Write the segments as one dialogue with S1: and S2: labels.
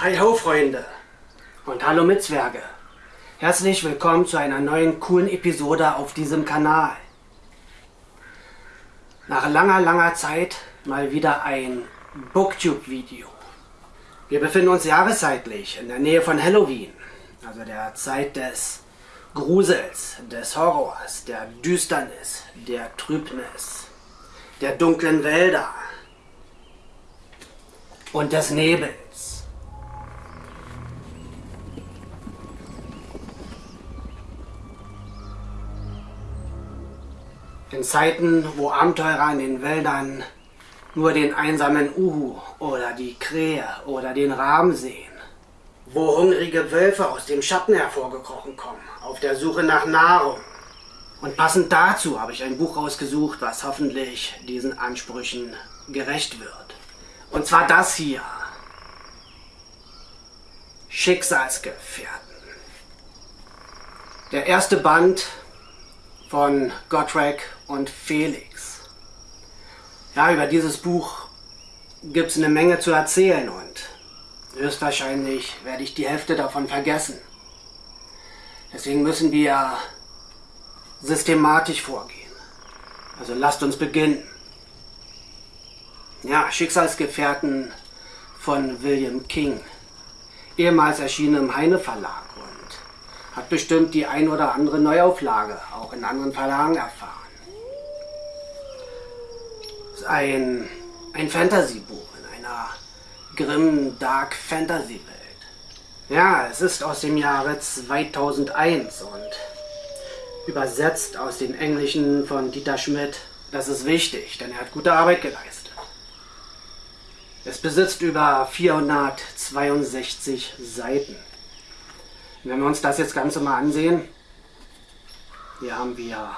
S1: Hi ho Freunde und hallo Mitzwerge. Herzlich willkommen zu einer neuen coolen Episode auf diesem Kanal. Nach langer, langer Zeit mal wieder ein Booktube-Video. Wir befinden uns jahreszeitlich in der Nähe von Halloween, also der Zeit des Grusels, des Horrors, der Düsternis, der Trübnis, der dunklen Wälder und des Nebels. In Zeiten, wo Abenteurer in den Wäldern nur den einsamen Uhu oder die Krähe oder den Raben sehen, wo hungrige Wölfe aus dem Schatten hervorgekrochen kommen, auf der Suche nach Nahrung. Und passend dazu habe ich ein Buch rausgesucht, was hoffentlich diesen Ansprüchen gerecht wird. Und zwar das hier. Schicksalsgefährten. Der erste Band von Gottschalk und Felix. Ja, über dieses Buch gibt es eine Menge zu erzählen und höchstwahrscheinlich werde ich die Hälfte davon vergessen. Deswegen müssen wir systematisch vorgehen. Also lasst uns beginnen. Ja, Schicksalsgefährten von William King. Ehemals erschienen im Heine Verlag hat bestimmt die ein oder andere Neuauflage auch in anderen Verlagen erfahren. ist ein, ein Fantasy-Buch in einer grimmen Dark Fantasy Welt. Ja, es ist aus dem Jahre 2001 und übersetzt aus dem Englischen von Dieter Schmidt. Das ist wichtig, denn er hat gute Arbeit geleistet. Es besitzt über 462 Seiten. Wenn wir uns das jetzt Ganze mal ansehen, hier haben wir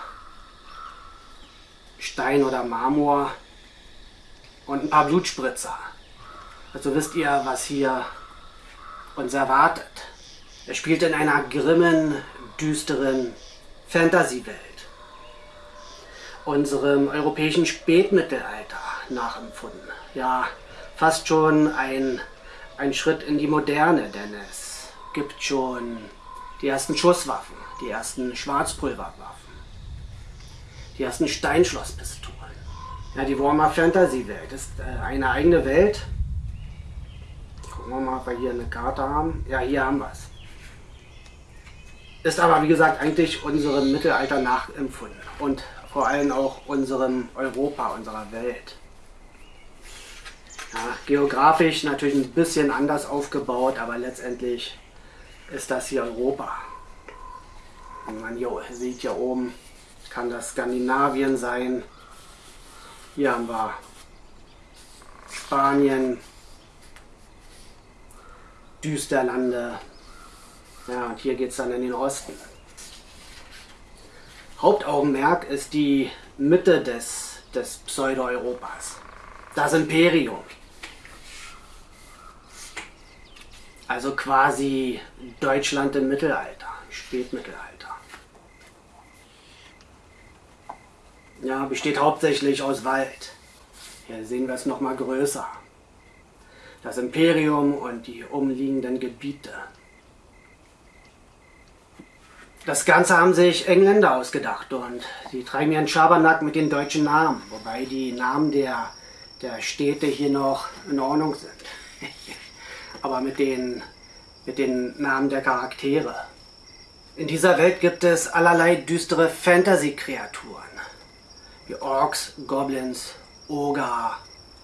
S1: Stein oder Marmor und ein paar Blutspritzer. Also wisst ihr, was hier uns erwartet. Er spielt in einer grimmen, düsteren Fantasy-Welt. Unserem europäischen Spätmittelalter nachempfunden. Ja, fast schon ein, ein Schritt in die Moderne, denn es gibt schon die ersten Schusswaffen, die ersten Schwarzpulverwaffen, die ersten Steinschlosspistolen. Ja, die Warhammer Fantasy Welt ist äh, eine eigene Welt. Gucken wir mal, ob wir hier eine Karte haben. Ja, hier haben wir es. Ist aber, wie gesagt, eigentlich unserem Mittelalter nachempfunden und vor allem auch unserem Europa, unserer Welt. Ja, geografisch natürlich ein bisschen anders aufgebaut, aber letztendlich ist das hier Europa. Und man hier sieht hier oben, kann das Skandinavien sein. Hier haben wir Spanien, Düsterlande. Ja, und hier geht es dann in den Osten. Hauptaugenmerk ist die Mitte des, des Pseudo-Europas. Das Imperium. Also quasi Deutschland im Mittelalter, Spätmittelalter. Ja, besteht hauptsächlich aus Wald. Hier sehen wir es nochmal größer. Das Imperium und die umliegenden Gebiete. Das Ganze haben sich Engländer ausgedacht und die treiben ihren Schabernack mit den deutschen Namen, wobei die Namen der, der Städte hier noch in Ordnung sind. aber mit den, mit den Namen der Charaktere. In dieser Welt gibt es allerlei düstere Fantasy-Kreaturen. Wie Orks, Goblins, Oger,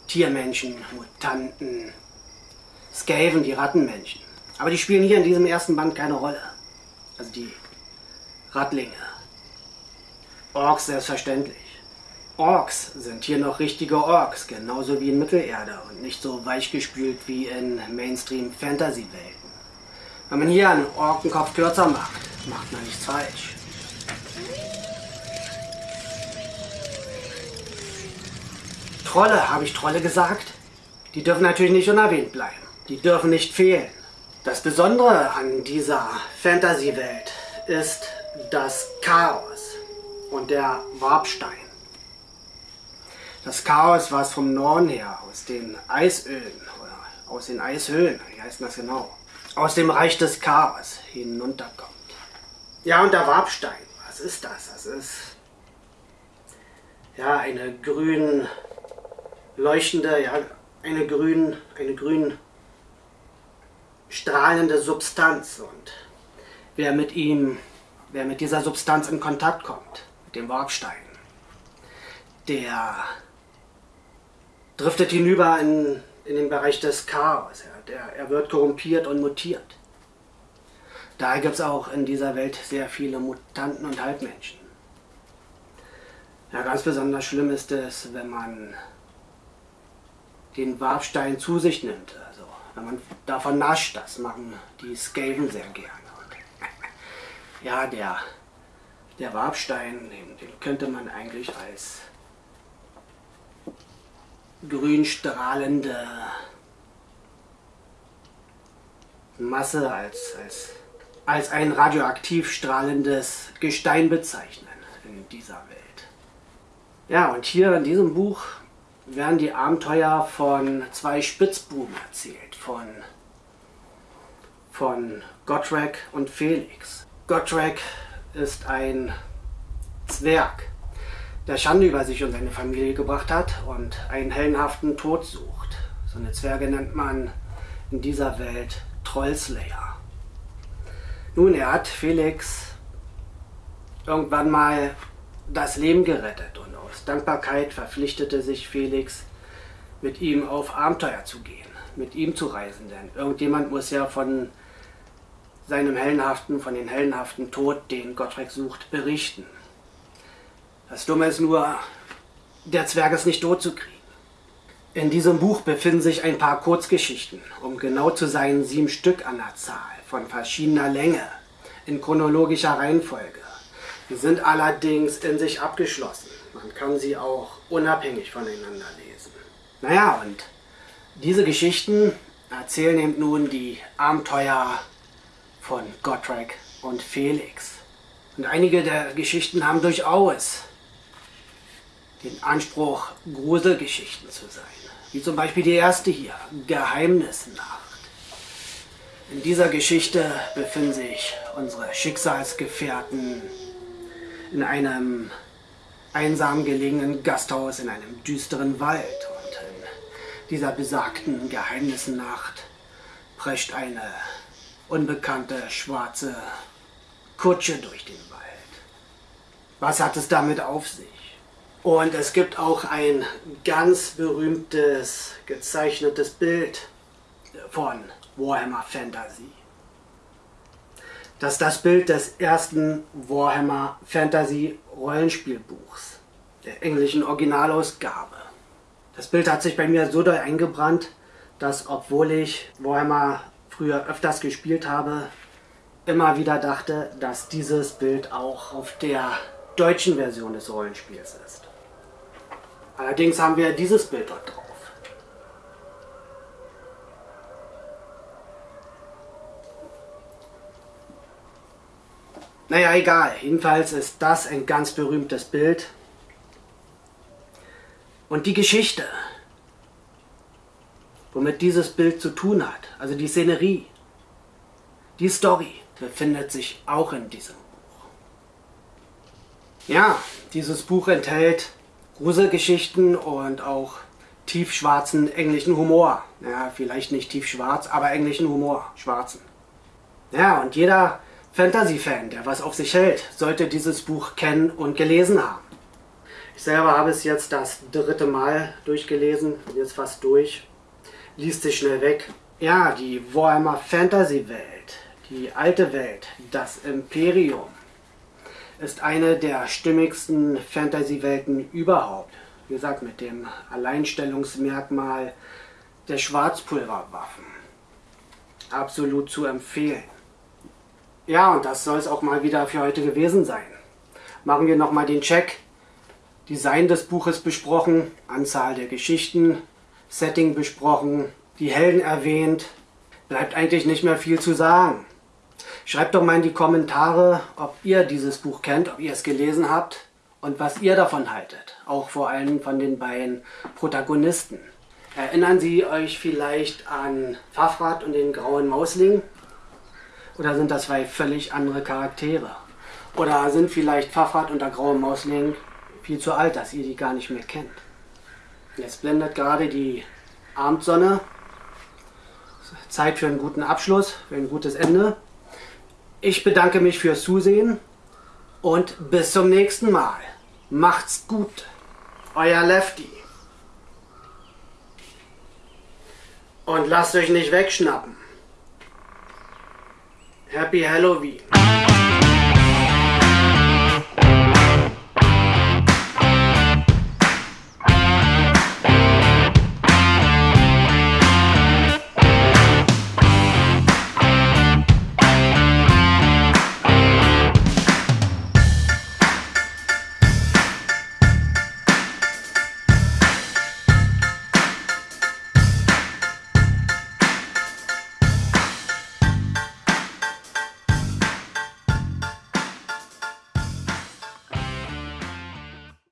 S1: Tiermenschen, Mutanten, Skaven, die Rattenmenschen. Aber die spielen hier in diesem ersten Band keine Rolle. Also die Rattlinge. Orks selbstverständlich. Orks sind hier noch richtige Orks, genauso wie in Mittelerde und nicht so weichgespült wie in Mainstream-Fantasy-Welten. Wenn man hier einen Orkenkopf kürzer macht, macht man nichts falsch. Trolle, habe ich Trolle gesagt? Die dürfen natürlich nicht unerwähnt bleiben. Die dürfen nicht fehlen. Das Besondere an dieser Fantasy-Welt ist das Chaos und der Warpstein. Das Chaos, was vom Norden her aus den Eisöden oder aus den Eishöhlen, wie heißt das genau, aus dem Reich des Chaos hinunterkommt. Ja, und der Wabstein, was ist das? Das ist ja eine grün leuchtende, ja, eine grün, eine grün strahlende Substanz und wer mit ihm, wer mit dieser Substanz in Kontakt kommt, mit dem Warpstein, der driftet hinüber in, in den Bereich des Chaos. Der, er wird korrumpiert und mutiert. Daher gibt es auch in dieser Welt sehr viele Mutanten und Halbmenschen. Ja, ganz besonders schlimm ist es, wenn man den Warpstein zu sich nimmt. Also, wenn man davon nascht, das machen die Skaven sehr gerne. Und ja, der, der Warpstein, den, den könnte man eigentlich als grün strahlende Masse, als, als, als ein radioaktiv strahlendes Gestein bezeichnen in dieser Welt. Ja, und hier in diesem Buch werden die Abenteuer von zwei Spitzbuben erzählt, von, von Gotrek und Felix. Gotrek ist ein Zwerg, der Schande über sich und seine Familie gebracht hat und einen hellenhaften Tod sucht. So eine Zwerge nennt man in dieser Welt Trollslayer. Nun, er hat Felix irgendwann mal das Leben gerettet und aus Dankbarkeit verpflichtete sich Felix, mit ihm auf Abenteuer zu gehen, mit ihm zu reisen, denn irgendjemand muss ja von seinem hellenhaften, von den hellenhaften Tod, den Gottrek sucht, berichten. Das Dumme ist nur, der Zwerg ist nicht tot zu kriegen. In diesem Buch befinden sich ein paar Kurzgeschichten, um genau zu sein sieben Stück an der Zahl, von verschiedener Länge, in chronologischer Reihenfolge. Sie sind allerdings in sich abgeschlossen. Man kann sie auch unabhängig voneinander lesen. Naja, und diese Geschichten erzählen eben nun die Abenteuer von Gotrek und Felix. Und einige der Geschichten haben durchaus den Anspruch, Gruselgeschichten zu sein. Wie zum Beispiel die erste hier, Geheimnisnacht. In dieser Geschichte befinden sich unsere Schicksalsgefährten in einem einsam gelegenen Gasthaus in einem düsteren Wald. Und in dieser besagten Geheimnisnacht prescht eine unbekannte schwarze Kutsche durch den Wald. Was hat es damit auf sich? Und es gibt auch ein ganz berühmtes gezeichnetes Bild von Warhammer Fantasy. Das ist das Bild des ersten Warhammer Fantasy Rollenspielbuchs, der englischen Originalausgabe. Das Bild hat sich bei mir so doll eingebrannt, dass obwohl ich Warhammer früher öfters gespielt habe, immer wieder dachte, dass dieses Bild auch auf der deutschen Version des Rollenspiels ist. Allerdings haben wir dieses Bild dort drauf. Naja, egal. Jedenfalls ist das ein ganz berühmtes Bild. Und die Geschichte, womit dieses Bild zu tun hat, also die Szenerie, die Story, befindet sich auch in diesem Buch. Ja, dieses Buch enthält Gruselgeschichten und auch tiefschwarzen englischen Humor. Ja, vielleicht nicht tiefschwarz, aber englischen Humor, schwarzen. Ja, und jeder Fantasy-Fan, der was auf sich hält, sollte dieses Buch kennen und gelesen haben. Ich selber habe es jetzt das dritte Mal durchgelesen, bin jetzt fast durch, liest sich schnell weg. Ja, die Warhammer Fantasy-Welt, die alte Welt, das Imperium, ist eine der stimmigsten Fantasy-Welten überhaupt. Wie gesagt, mit dem Alleinstellungsmerkmal der Schwarzpulverwaffen. Absolut zu empfehlen. Ja, und das soll es auch mal wieder für heute gewesen sein. Machen wir nochmal den Check. Design des Buches besprochen, Anzahl der Geschichten, Setting besprochen, die Helden erwähnt. Bleibt eigentlich nicht mehr viel zu sagen. Schreibt doch mal in die Kommentare, ob ihr dieses Buch kennt, ob ihr es gelesen habt und was ihr davon haltet. Auch vor allem von den beiden Protagonisten. Erinnern Sie euch vielleicht an Pfaffrat und den grauen Mausling? Oder sind das zwei völlig andere Charaktere? Oder sind vielleicht Pfaffrat und der graue Mausling viel zu alt, dass ihr die gar nicht mehr kennt? Jetzt blendet gerade die Abendsonne. Zeit für einen guten Abschluss, für ein gutes Ende. Ich bedanke mich fürs Zusehen und bis zum nächsten Mal. Macht's gut. Euer Lefty. Und lasst euch nicht wegschnappen. Happy Halloween.